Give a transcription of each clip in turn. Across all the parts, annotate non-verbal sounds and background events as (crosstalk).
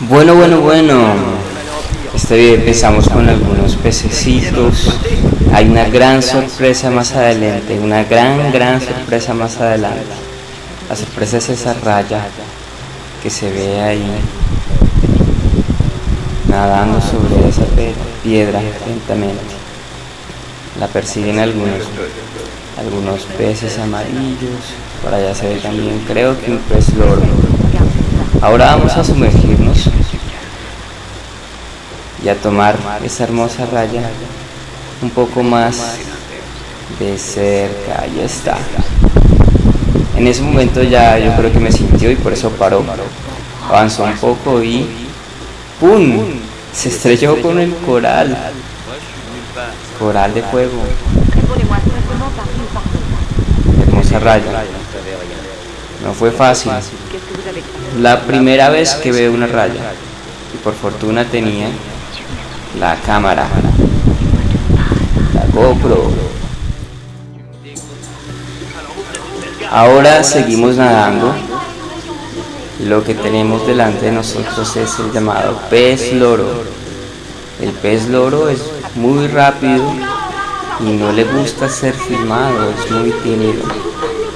Bueno, bueno, bueno. Este video empezamos con algunos pececitos. Hay una gran sorpresa más adelante, una gran, gran sorpresa más adelante. La sorpresa es esa raya que se ve ahí nadando sobre esa piedra lentamente. La persiguen algunos, algunos peces amarillos. Por allá se ve también, creo que un pez loro. Ahora vamos a sumergirnos y a tomar esa hermosa raya un poco más de cerca. Ahí está. En ese momento ya yo creo que me sintió y por eso paró. Avanzó un poco y ¡pum! Se estrelló con el coral. Coral de fuego. Raya. No fue fácil. La primera vez que veo una raya. Y por fortuna tenía la cámara. La GoPro. Ahora seguimos nadando. Lo que tenemos delante de nosotros es el llamado pez loro. El pez loro es muy rápido y no le gusta ser filmado, es muy tímido,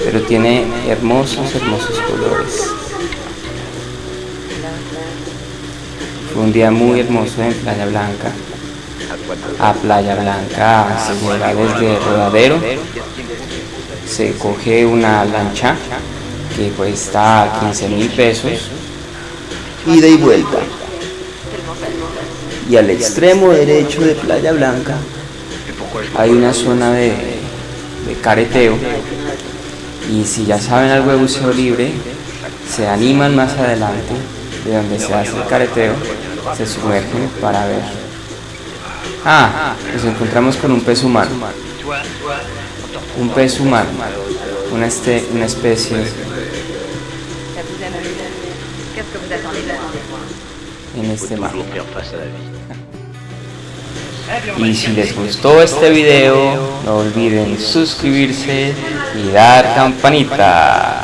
pero tiene hermosos, hermosos colores. Fue un día muy hermoso en Playa Blanca. A Playa Blanca se llega desde Rodadero, se coge una lancha que cuesta 15 mil pesos, ida y vuelta. Y al extremo derecho de Playa Blanca hay una zona de, de careteo y si ya saben algo de buceo libre, se animan más adelante de donde se hace el careteo, se sumergen para ver. Ah, nos encontramos con un pez humano. Un pez humano, una, este, una especie en este mar. (laughs) Y si les gustó este video, no olviden suscribirse y dar campanita.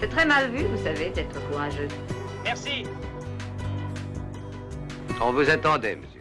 C'est très mal vu, vous savez, d'être courageux. Merci. On vous attendait, monsieur.